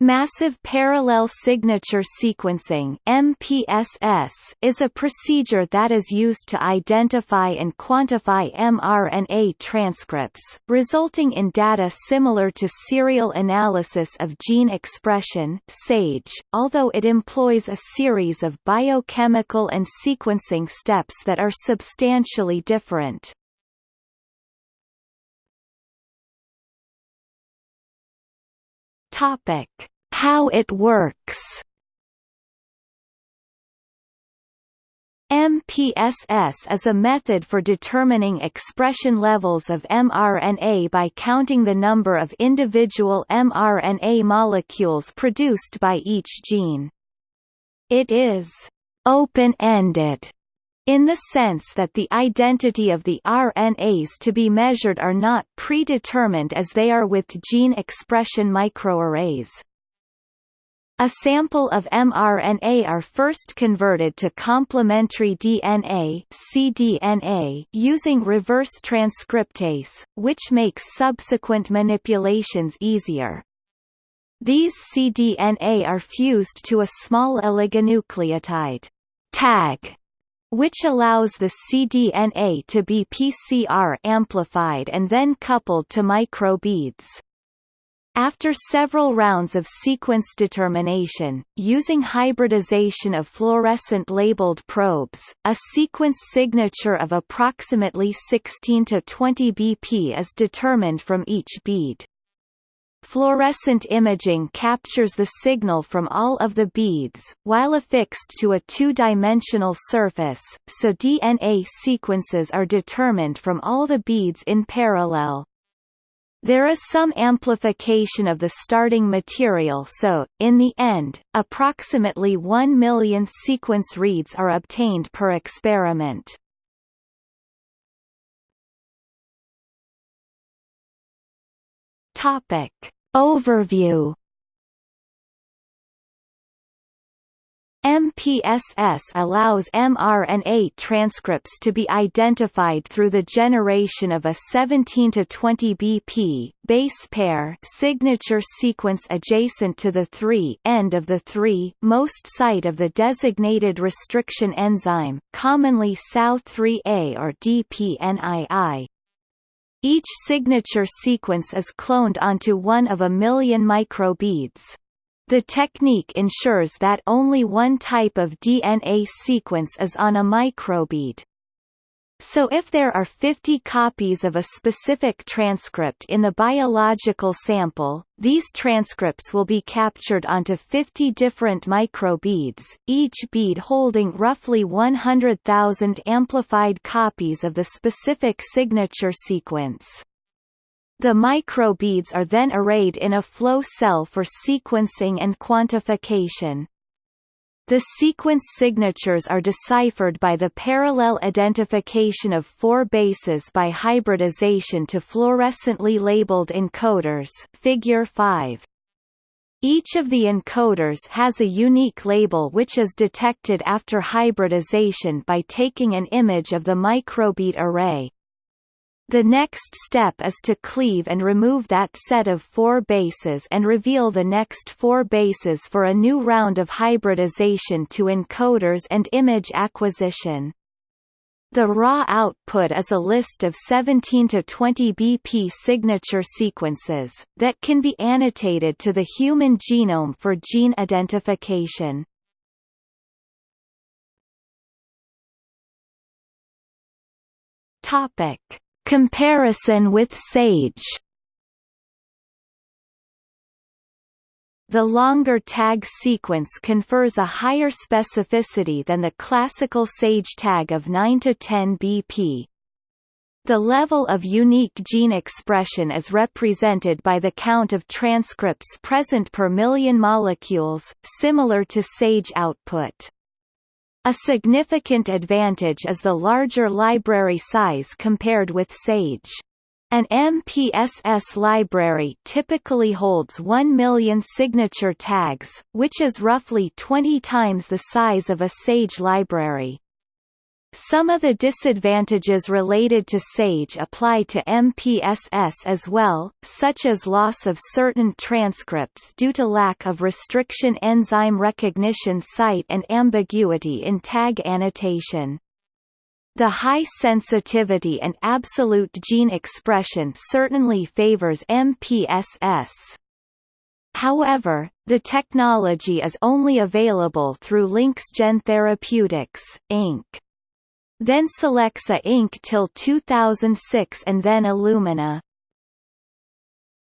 Massive Parallel Signature Sequencing MPSS is a procedure that is used to identify and quantify mRNA transcripts, resulting in data similar to serial analysis of gene expression SAGE, although it employs a series of biochemical and sequencing steps that are substantially different. Topic: How it works. MPSS is a method for determining expression levels of mRNA by counting the number of individual mRNA molecules produced by each gene. It is open-ended in the sense that the identity of the RNAs to be measured are not predetermined as they are with gene expression microarrays. A sample of mRNA are first converted to complementary DNA cDNA using reverse transcriptase, which makes subsequent manipulations easier. These cDNA are fused to a small oligonucleotide tag which allows the cDNA to be PCR amplified and then coupled to microbeads. After several rounds of sequence determination, using hybridization of fluorescent labeled probes, a sequence signature of approximately 16 to 20 BP is determined from each bead. Fluorescent imaging captures the signal from all of the beads, while affixed to a two-dimensional surface, so DNA sequences are determined from all the beads in parallel. There is some amplification of the starting material so, in the end, approximately 1 million sequence reads are obtained per experiment. Topic. Overview MPSS allows mRNA transcripts to be identified through the generation of a 17 to 20 BP base pair signature sequence adjacent to the 3 end of the 3 most site of the designated restriction enzyme, commonly SAU3A or DPNII. Each signature sequence is cloned onto one of a million microbeads. The technique ensures that only one type of DNA sequence is on a microbead. So if there are 50 copies of a specific transcript in the biological sample, these transcripts will be captured onto 50 different microbeads, each bead holding roughly 100,000 amplified copies of the specific signature sequence. The microbeads are then arrayed in a flow cell for sequencing and quantification. The sequence signatures are deciphered by the parallel identification of four bases by hybridization to fluorescently labeled encoders figure 5. Each of the encoders has a unique label which is detected after hybridization by taking an image of the microbead array. The next step is to cleave and remove that set of four bases and reveal the next four bases for a new round of hybridization to encoders and image acquisition. The raw output is a list of 17 to 20 BP signature sequences, that can be annotated to the human genome for gene identification. Topic. Comparison with SAGE The longer tag sequence confers a higher specificity than the classical SAGE tag of 9 to 10 BP. The level of unique gene expression is represented by the count of transcripts present per million molecules, similar to SAGE output. A significant advantage is the larger library size compared with SAGE. An MPSS library typically holds 1 million signature tags, which is roughly 20 times the size of a SAGE library. Some of the disadvantages related to SAGE apply to MPSS as well, such as loss of certain transcripts due to lack of restriction enzyme recognition site and ambiguity in tag annotation. The high sensitivity and absolute gene expression certainly favors MPSS. However, the technology is only available through LinxGen Therapeutics, Inc then Solexa Inc. till 2006 and then Illumina.